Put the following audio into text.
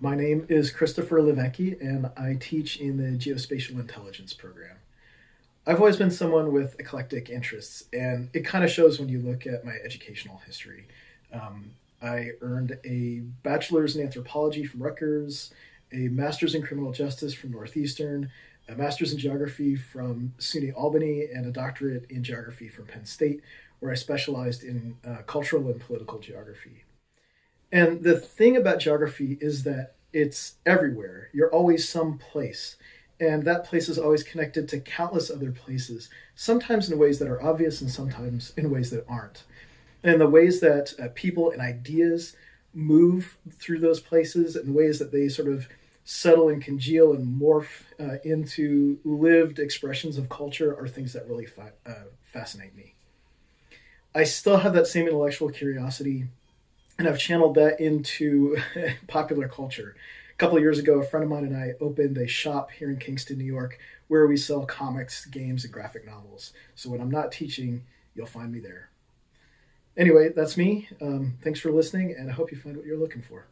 My name is Christopher Levecki, and I teach in the Geospatial Intelligence program. I've always been someone with eclectic interests, and it kind of shows when you look at my educational history. Um, I earned a bachelor's in anthropology from Rutgers, a master's in criminal justice from Northeastern, a master's in geography from SUNY Albany, and a doctorate in geography from Penn State, where I specialized in uh, cultural and political geography. And the thing about geography is that it's everywhere. You're always someplace. And that place is always connected to countless other places, sometimes in ways that are obvious and sometimes in ways that aren't. And the ways that uh, people and ideas move through those places and the ways that they sort of settle and congeal and morph uh, into lived expressions of culture are things that really uh, fascinate me. I still have that same intellectual curiosity and I've channeled that into popular culture. A couple of years ago, a friend of mine and I opened a shop here in Kingston, New York, where we sell comics, games, and graphic novels. So when I'm not teaching, you'll find me there. Anyway, that's me. Um, thanks for listening, and I hope you find what you're looking for.